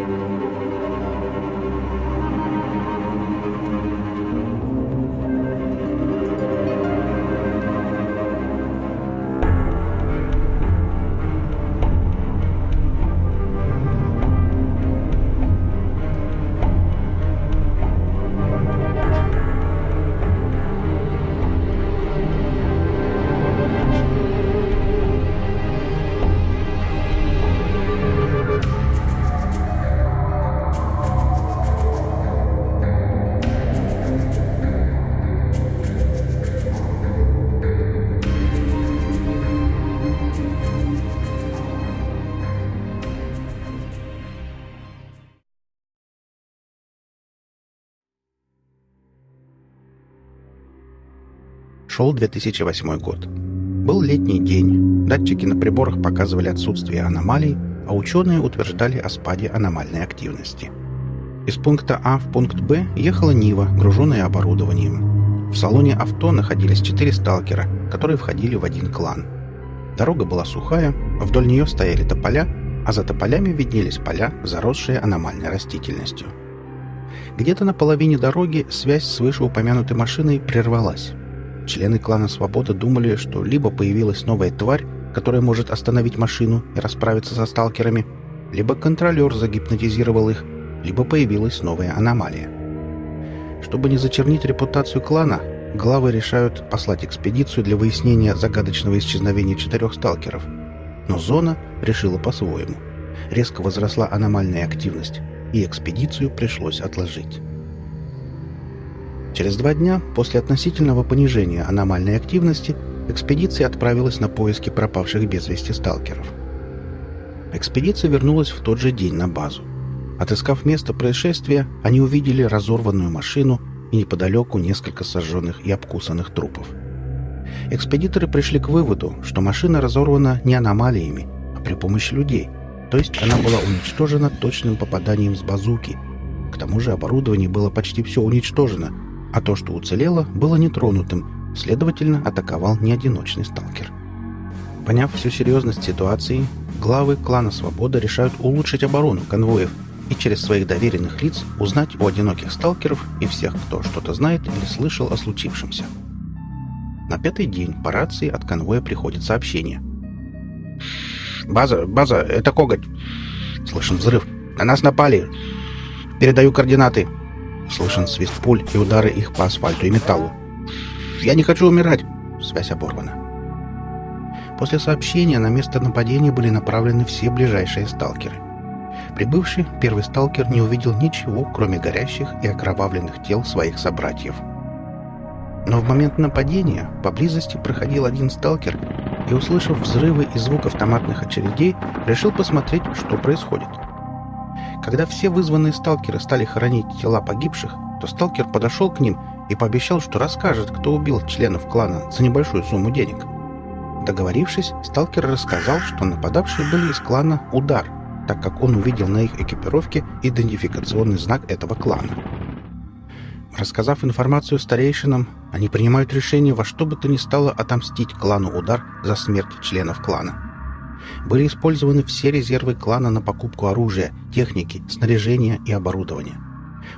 Música Шел 2008 год. Был летний день. Датчики на приборах показывали отсутствие аномалий, а ученые утверждали о спаде аномальной активности. Из пункта А в пункт Б ехала Нива, груженная оборудованием. В салоне авто находились четыре сталкера, которые входили в один клан. Дорога была сухая, вдоль нее стояли тополя, а за тополями виднелись поля, заросшие аномальной растительностью. Где-то на половине дороги связь с вышеупомянутой машиной прервалась. Члены клана Свобода думали, что либо появилась новая тварь, которая может остановить машину и расправиться со сталкерами, либо контролер загипнотизировал их, либо появилась новая аномалия. Чтобы не зачернить репутацию клана, главы решают послать экспедицию для выяснения загадочного исчезновения четырех сталкеров. Но зона решила по-своему. Резко возросла аномальная активность, и экспедицию пришлось отложить. Через два дня после относительного понижения аномальной активности экспедиция отправилась на поиски пропавших без вести сталкеров. Экспедиция вернулась в тот же день на базу. Отыскав место происшествия, они увидели разорванную машину и неподалеку несколько сожженных и обкусанных трупов. Экспедиторы пришли к выводу, что машина разорвана не аномалиями, а при помощи людей, то есть она была уничтожена точным попаданием с базуки. К тому же оборудование было почти все уничтожено, а то, что уцелело, было нетронутым, следовательно, атаковал не одиночный сталкер. Поняв всю серьезность ситуации, главы клана Свобода решают улучшить оборону конвоев и через своих доверенных лиц узнать у одиноких сталкеров и всех, кто что-то знает или слышал о случившемся. На пятый день по рации от конвоя приходит сообщение. «База, база, это Коготь!» Слышен взрыв. «На нас напали! Передаю координаты!» Слышен свист пуль и удары их по асфальту и металлу. «Я не хочу умирать!» Связь оборвана. После сообщения на место нападения были направлены все ближайшие сталкеры. Прибывший первый сталкер не увидел ничего, кроме горящих и окровавленных тел своих собратьев. Но в момент нападения поблизости проходил один сталкер и, услышав взрывы и звук автоматных очередей, решил посмотреть, что происходит. Когда все вызванные сталкеры стали хоронить тела погибших, то сталкер подошел к ним и пообещал, что расскажет, кто убил членов клана за небольшую сумму денег. Договорившись, сталкер рассказал, что нападавшие были из клана «Удар», так как он увидел на их экипировке идентификационный знак этого клана. Рассказав информацию старейшинам, они принимают решение во что бы то ни стало отомстить клану «Удар» за смерть членов клана были использованы все резервы клана на покупку оружия, техники, снаряжения и оборудования.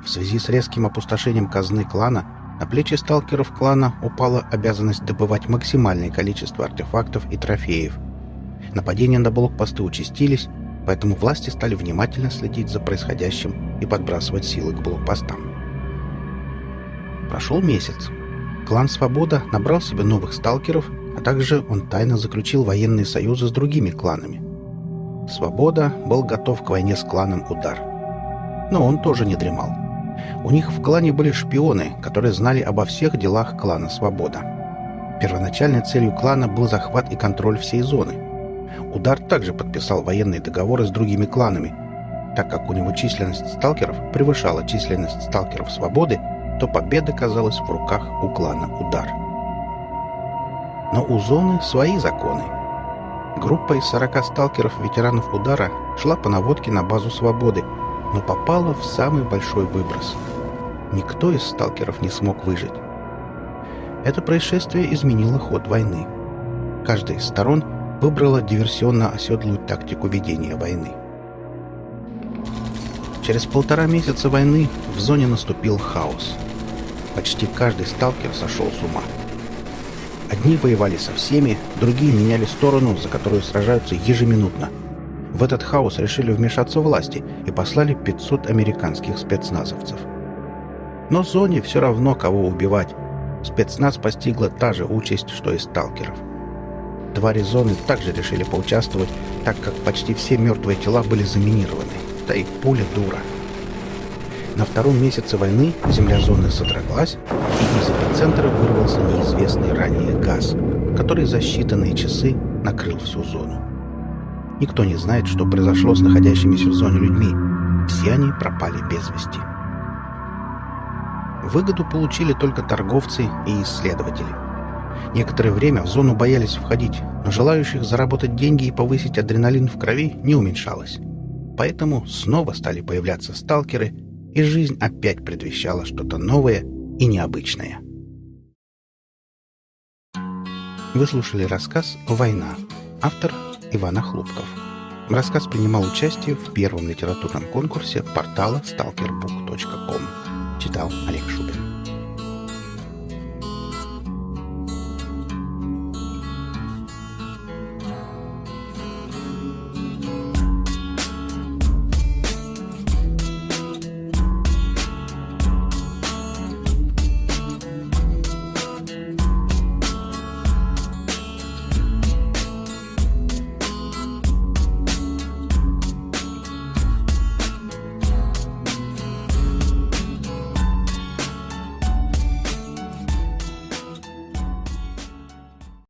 В связи с резким опустошением казны клана на плечи сталкеров клана упала обязанность добывать максимальное количество артефактов и трофеев. Нападения на блокпосты участились, поэтому власти стали внимательно следить за происходящим и подбрасывать силы к блокпостам. Прошел месяц. Клан «Свобода» набрал себе новых сталкеров а также он тайно заключил военные союзы с другими кланами. Свобода был готов к войне с кланом Удар. Но он тоже не дремал. У них в клане были шпионы, которые знали обо всех делах клана Свобода. Первоначальной целью клана был захват и контроль всей зоны. Удар также подписал военные договоры с другими кланами. Так как у него численность сталкеров превышала численность сталкеров Свободы, то победа казалась в руках у клана Удар. Но у зоны свои законы. Группа из 40 сталкеров-ветеранов удара шла по наводке на базу свободы, но попала в самый большой выброс. Никто из сталкеров не смог выжить. Это происшествие изменило ход войны. Каждая из сторон выбрала диверсионно-оседлую тактику ведения войны. Через полтора месяца войны в зоне наступил хаос. Почти каждый сталкер сошел с ума. Одни воевали со всеми, другие меняли сторону, за которую сражаются ежеминутно. В этот хаос решили вмешаться власти и послали 500 американских спецназовцев. Но зоне все равно кого убивать. Спецназ постигла та же участь, что и сталкеров. Твари зоны также решили поучаствовать, так как почти все мертвые тела были заминированы. Да и пуля дура. На втором месяце войны земля зоны содроглась, и из эпицентра вырвался неизвестный ранее газ, который за считанные часы накрыл всю зону. Никто не знает, что произошло с находящимися в зоне людьми. Все они пропали без вести. Выгоду получили только торговцы и исследователи. Некоторое время в зону боялись входить, но желающих заработать деньги и повысить адреналин в крови не уменьшалось. Поэтому снова стали появляться сталкеры, и жизнь опять предвещала что-то новое и необычное. Вы слушали рассказ «Война». Автор Ивана Хлопков. Рассказ принимал участие в первом литературном конкурсе портала stalkerbook.com. Читал Олег Шубин.